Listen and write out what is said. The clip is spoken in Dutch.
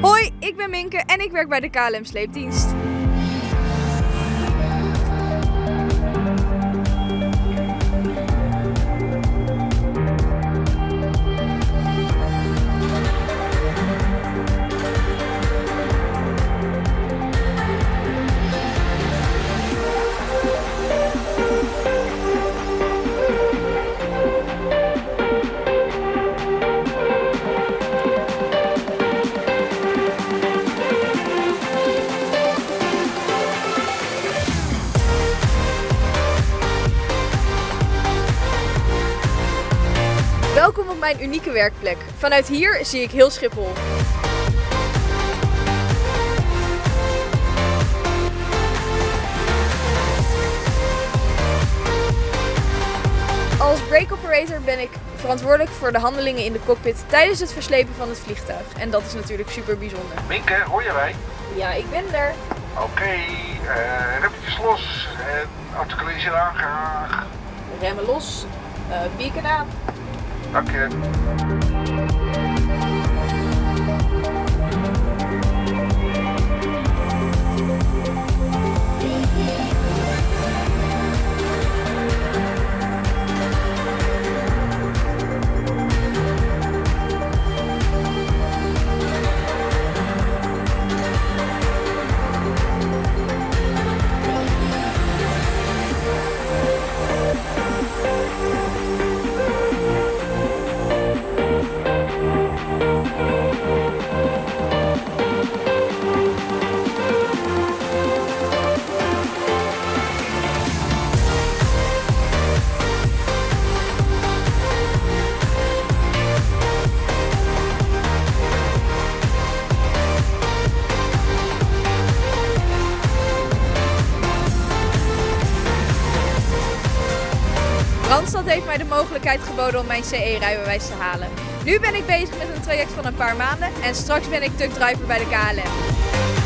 Hoi, ik ben Minke en ik werk bij de KLM Sleepdienst. Welkom op mijn unieke werkplek. Vanuit hier zie ik heel Schiphol. Als brake operator ben ik verantwoordelijk voor de handelingen in de cockpit tijdens het verslepen van het vliegtuig. En dat is natuurlijk super bijzonder. Minke, hoor je mij? Ja, ik ben er. Oké, eh remmetjes los en articuleren aan graag. Remmen los, uh, beacon aan. Danke. Randstad heeft mij de mogelijkheid geboden om mijn CE-rijbewijs te halen. Nu ben ik bezig met een traject van een paar maanden en straks ben ik truckdriver bij de KLM.